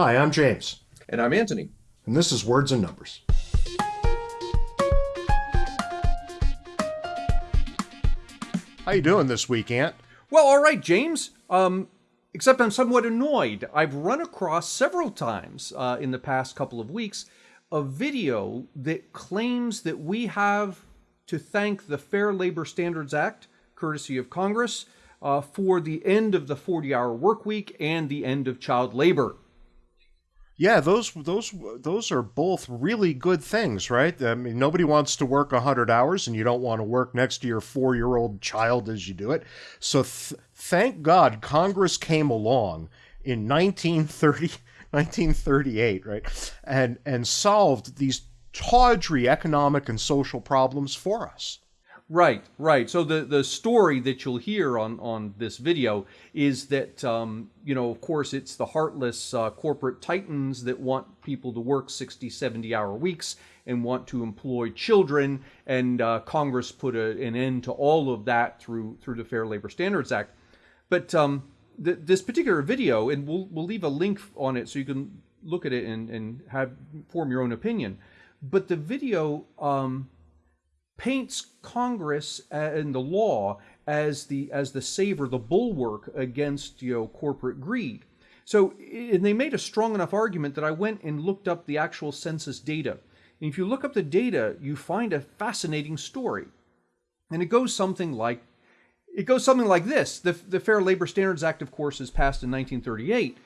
Hi, I'm James. And I'm Anthony. And this is Words and Numbers. How you doing this week, Ant? Well, all right, James. Um, except I'm somewhat annoyed. I've run across several times uh, in the past couple of weeks a video that claims that we have to thank the Fair Labor Standards Act, courtesy of Congress, uh, for the end of the 40 hour work week and the end of child labor. Yeah, those those those are both really good things, right? I mean, nobody wants to work 100 hours and you don't want to work next to your 4-year-old child as you do it. So th- thank God Congress came along in 1930 1938, right? And and solved these tawdry economic and social problems for us. Right, right. So the, the story that you'll hear on, on this video is that, um, you know, of course, it's the heartless uh, corporate titans that want people to work 60, 70 hour weeks and want to employ children. And uh, Congress put a, an end to all of that through, through the Fair Labor Standards Act. But um, th- this particular video, and we'll, we'll leave a link on it so you can look at it and, and have form your own opinion. But the video um, paints Congress uh, and the law as the as the saver, the bulwark against you know corporate greed. So and they made a strong enough argument that I went and looked up the actual census data. And if you look up the data, you find a fascinating story. And it goes something like it goes something like this. The, the Fair Labor Standards Act, of course, is passed in 1938.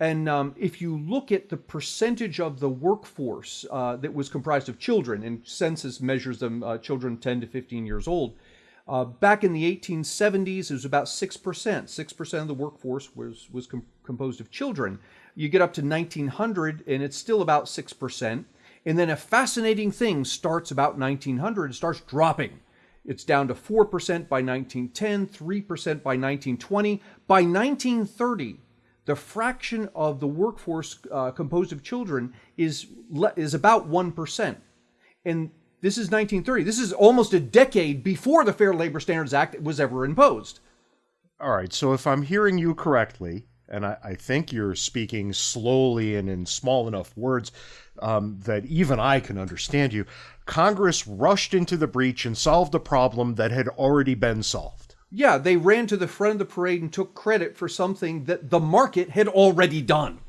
And um, if you look at the percentage of the workforce uh, that was comprised of children, and census measures them uh, children 10 to 15 years old, uh, back in the 1870s, it was about 6%. 6% of the workforce was, was com- composed of children. You get up to 1900, and it's still about 6%. And then a fascinating thing starts about 1900, it starts dropping. It's down to 4% by 1910, 3% by 1920. By 1930, the fraction of the workforce uh, composed of children is is about 1%. And this is 1930. This is almost a decade before the Fair Labor Standards Act was ever imposed. All right, so if I'm hearing you correctly, and I, I think you're speaking slowly and in small enough words um, that even I can understand you, Congress rushed into the breach and solved a problem that had already been solved. Yeah, they ran to the front of the parade and took credit for something that the market had already done.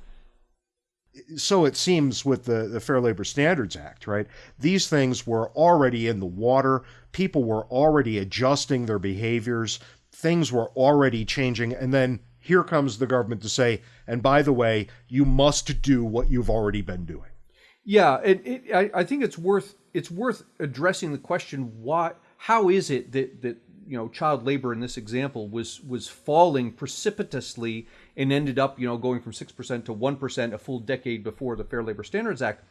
So it seems with the, the Fair Labor Standards Act, right? These things were already in the water. People were already adjusting their behaviors. Things were already changing. And then here comes the government to say, and by the way, you must do what you've already been doing. Yeah, it, it, I, I think it's worth it's worth addressing the question why how is it that that you know child labor in this example was was falling precipitously and ended up you know going from 6% to 1% a full decade before the Fair Labor Standards Act.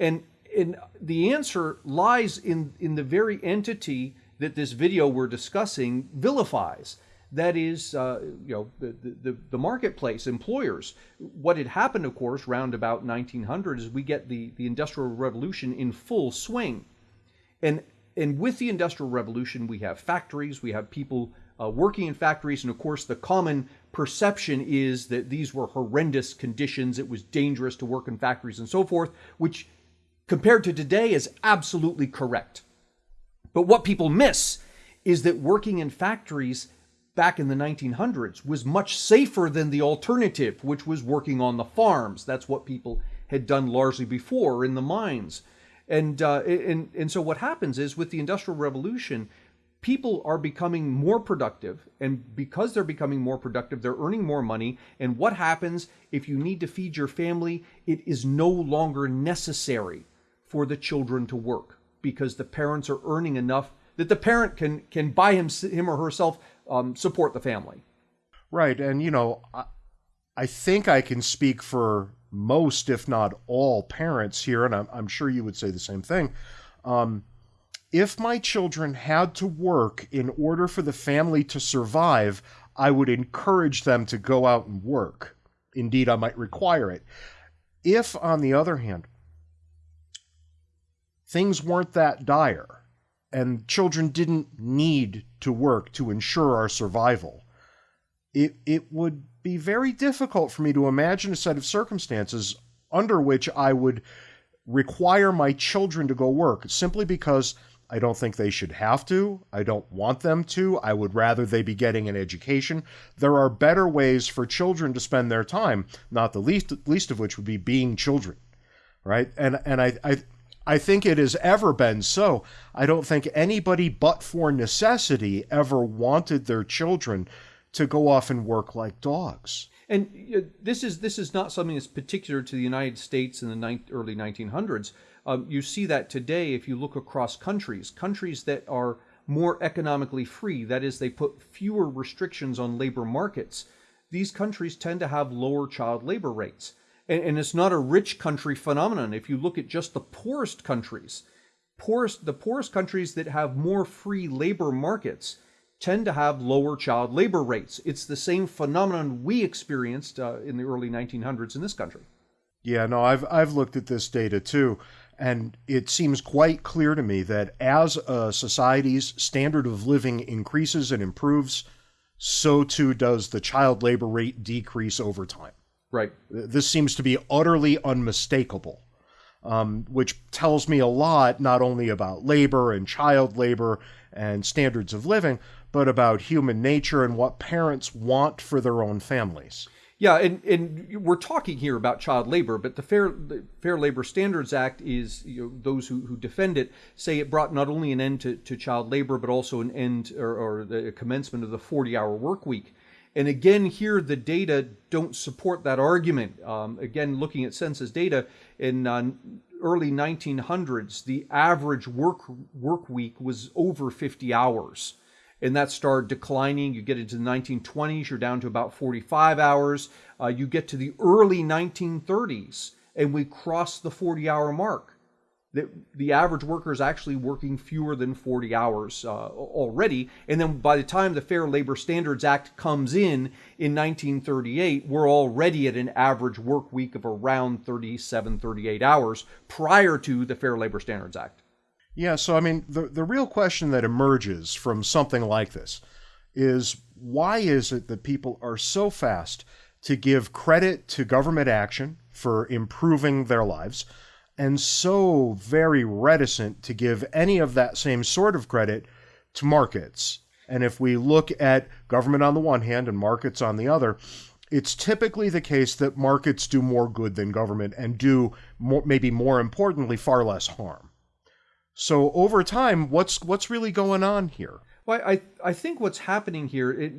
And and the answer lies in in the very entity that this video we're discussing vilifies. That is uh, you know the, the the marketplace employers. What had happened of course round about 1900 is we get the the industrial revolution in full swing. And and with the Industrial Revolution, we have factories, we have people uh, working in factories, and of course, the common perception is that these were horrendous conditions. It was dangerous to work in factories and so forth, which compared to today is absolutely correct. But what people miss is that working in factories back in the 1900s was much safer than the alternative, which was working on the farms. That's what people had done largely before in the mines. And, uh, and, and so what happens is with the Industrial Revolution, people are becoming more productive. And because they're becoming more productive, they're earning more money. And what happens if you need to feed your family? It is no longer necessary for the children to work because the parents are earning enough that the parent can, can by him, him or herself um, support the family. Right. And, you know, I, think I can speak for most, if not all, parents here, and I'm, I'm sure you would say the same thing. Um, if my children had to work in order for the family to survive, I would encourage them to go out and work. Indeed, I might require it. If, on the other hand, things weren't that dire and children didn't need to work to ensure our survival, it, it would be very difficult for me to imagine a set of circumstances under which I would require my children to go work simply because I don't think they should have to. I don't want them to. I would rather they be getting an education. There are better ways for children to spend their time, not the least least of which would be being children. Right? And and I I I think it has ever been so. I don't think anybody but for necessity ever wanted their children to go off and work like dogs. And this is this is not something that's particular to the United States in the ni- early 1900s. Um, you see that today if you look across countries, countries that are more economically free, that is, they put fewer restrictions on labor markets. These countries tend to have lower child labor rates, and, and it's not a rich country phenomenon. If you look at just the poorest countries, poorest the poorest countries that have more free labor markets tend to have lower child labor rates. It's the same phenomenon we experienced uh, in the early 1900s in this country. Yeah, no, I've I've looked at this data too, and it seems quite clear to me that as a society's standard of living increases and improves, so too does the child labor rate decrease over time. Right. This seems to be utterly unmistakable, um, which tells me a lot not only about labor and child labor and standards of living, but about human nature and what parents want for their own families. Yeah, and, and we're talking here about child labor, but the Fair the Fair Labor Standards Act is you know, those who, who defend it say it brought not only an end to, to child labor, but also an end or, or the commencement of the 40 hour work week. And again, here the data don't support that argument. Um, again, looking at census data in uh, early 1900s, the average work work week was over 50 hours and that started declining. You get into the 1920s, you're down to about 45 hours. Uh, you get to the early 1930s, and we cross the 40 hour mark. The, the average worker is actually working fewer than 40 hours uh, already. And then by the time the Fair Labor Standards Act comes in in 1938, we're already at an average work week of around 37, 38 hours prior to the Fair Labor Standards Act. Yeah, so I mean, the, the real question that emerges from something like this is why is it that people are so fast to give credit to government action for improving their lives and so very reticent to give any of that same sort of credit to markets? And if we look at government on the one hand and markets on the other, it's typically the case that markets do more good than government and do more, maybe more importantly far less harm. So over time, what's what's really going on here? Well, I I think what's happening here, it,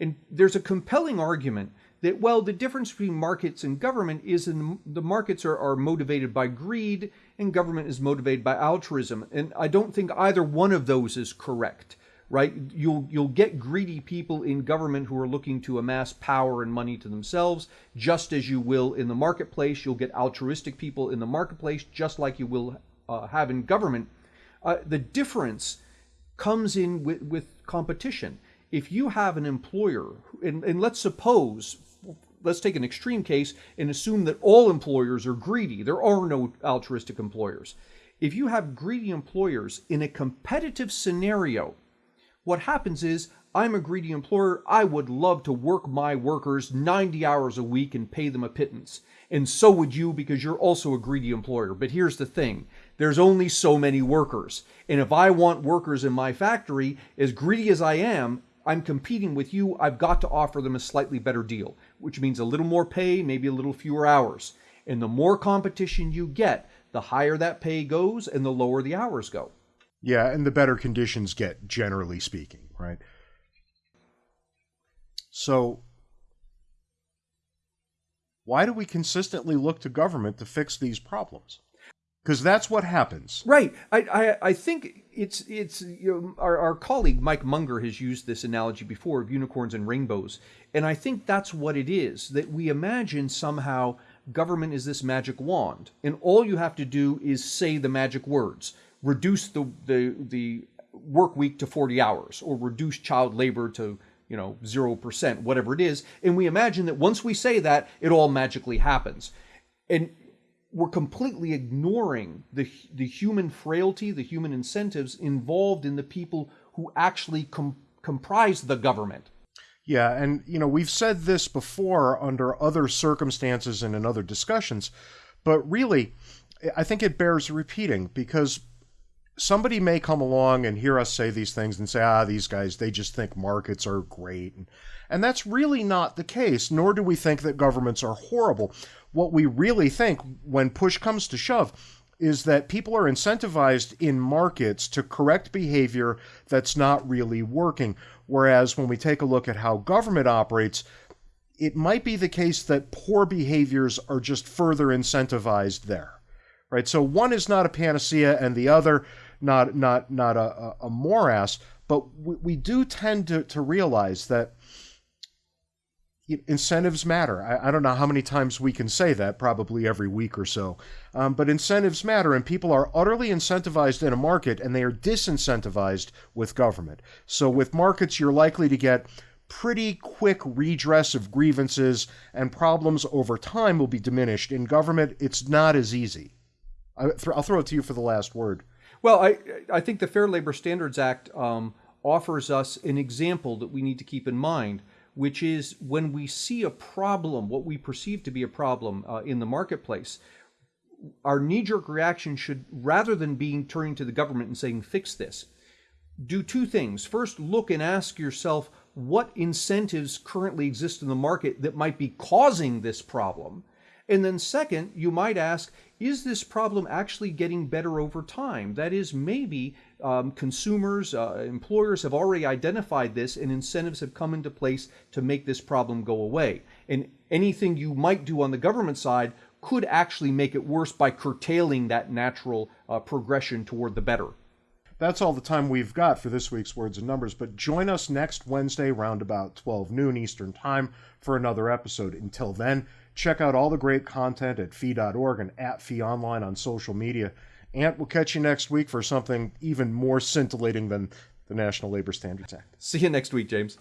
and there's a compelling argument that well, the difference between markets and government is in the markets are, are motivated by greed and government is motivated by altruism, and I don't think either one of those is correct. Right? You'll you'll get greedy people in government who are looking to amass power and money to themselves, just as you will in the marketplace. You'll get altruistic people in the marketplace, just like you will uh, have in government uh, the difference comes in with, with competition. If you have an employer, and, and let's suppose, let's take an extreme case and assume that all employers are greedy. There are no altruistic employers. If you have greedy employers in a competitive scenario, what happens is I'm a greedy employer. I would love to work my workers 90 hours a week and pay them a pittance. And so would you because you're also a greedy employer. But here's the thing there's only so many workers. And if I want workers in my factory, as greedy as I am, I'm competing with you. I've got to offer them a slightly better deal, which means a little more pay, maybe a little fewer hours. And the more competition you get, the higher that pay goes and the lower the hours go. Yeah, and the better conditions get, generally speaking, right? So, why do we consistently look to government to fix these problems? Because that's what happens. Right. I, I, I think it's it's you know, our, our colleague Mike Munger has used this analogy before of unicorns and rainbows, and I think that's what it is. That we imagine somehow government is this magic wand, and all you have to do is say the magic words: reduce the the the work week to 40 hours, or reduce child labor to you know, 0%, whatever it is. And we imagine that once we say that, it all magically happens. And we're completely ignoring the, the human frailty, the human incentives involved in the people who actually com- comprise the government. Yeah, and you know, we've said this before under other circumstances and in other discussions, but really, I think it bears repeating because somebody may come along and hear us say these things and say, ah, these guys, they just think markets are great. And, and that's really not the case, nor do we think that governments are horrible. What we really think, when push comes to shove, is that people are incentivized in markets to correct behavior that's not really working. Whereas when we take a look at how government operates, it might be the case that poor behaviors are just further incentivized there. Right? So one is not a panacea and the other not not not a, a morass, but we, we do tend to, to realize that incentives matter. I, I, don't know how many times we can say that, probably every week or so. Um, but incentives matter, and people are utterly incentivized in a market, and they are disincentivized with government. So with markets, you're likely to get pretty quick redress of grievances, and problems over time will be diminished. In government, it's not as easy. I, will throw it to you for the last word. Well, I I think the Fair Labor Standards Act um, offers us an example that we need to keep in mind which is when we see a problem, what we perceive to be a problem uh, in the marketplace, our knee-jerk reaction should, rather than being turning to the government and saying, fix this, do two things. First, look and ask yourself what incentives currently exist in the market that might be causing this problem. And then second, you might ask, is this problem actually getting better over time? That is, maybe um, consumers, uh, employers have already identified this and incentives have come into place to make this problem go away. And anything you might do on the government side could actually make it worse by curtailing that natural uh, progression toward the better. That's all the time we've got for this week's Words and Numbers, but join us next Wednesday around about 12 noon Eastern Time for another episode. Until then, check out all the great content at fee.org and at fee online on social media. And we'll catch you next week for something even more scintillating than the National Labor Standards Act. See you next week, James.